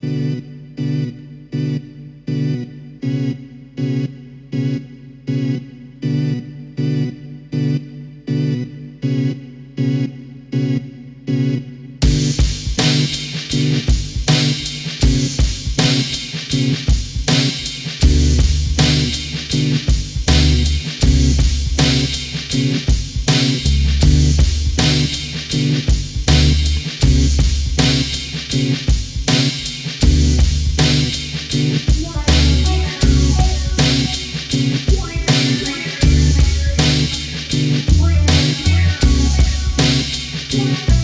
you you.